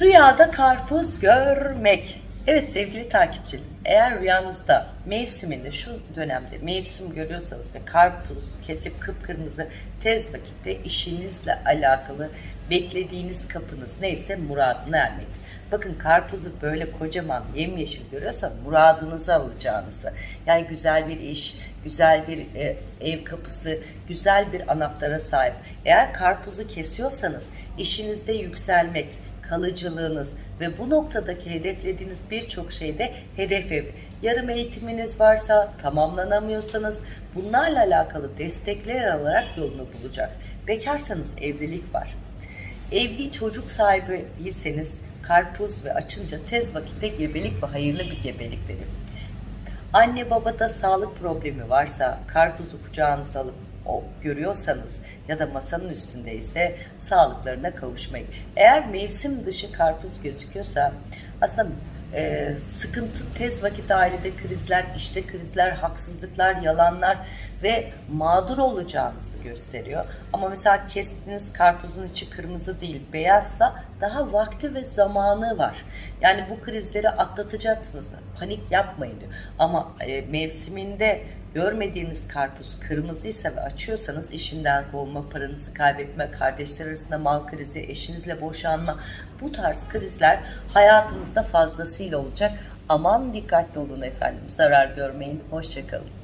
Rüyada karpuz görmek. Evet sevgili takipçilerim, eğer rüyanızda mevsiminde şu dönemde mevsim görüyorsanız ve karpuz kesip kıpkırmızı tez vakitte işinizle alakalı beklediğiniz kapınız neyse muradına ermektir. Bakın karpuzu böyle kocaman yemyeşil görüyorsa muradınızı alacağınızı. Yani güzel bir iş, güzel bir e, ev kapısı, güzel bir anahtara sahip. Eğer karpuzu kesiyorsanız işinizde yükselmek, kalıcılığınız ve bu noktadaki hedeflediğiniz birçok şeyde hedef ev. Yarım eğitiminiz varsa, tamamlanamıyorsanız bunlarla alakalı destekler alarak yolunu bulacaksınız. Bekarsanız evlilik var. Evli çocuk sahibi değilseniz karpuz ve açınca tez vakitte gebelik ve hayırlı bir gebelik verir. Anne babada sağlık problemi varsa karpuzu kucağınıza alıp görüyorsanız ya da masanın üstündeyse sağlıklarına kavuşmayın. Eğer mevsim dışı karpuz gözüküyorsa aslında e, sıkıntı tez vakit ailede krizler, işte krizler, haksızlıklar, yalanlar ve mağdur olacağınızı gösteriyor. Ama mesela kestiğiniz karpuzun içi kırmızı değil beyazsa daha vakti ve zamanı var. Yani bu krizleri atlatacaksınız. Panik yapmayın diyor. Ama e, mevsiminde görmediğiniz karpuz kırmızıysa ve açıyorsanız işinden kovulma, paranızı kaybetme, kardeşler arasında mal krizi, eşinizle boşanma bu tarz krizler hayatımızda fazlasıyla olacak. Aman dikkatli olun efendim. Zarar görmeyin. Hoşçakalın.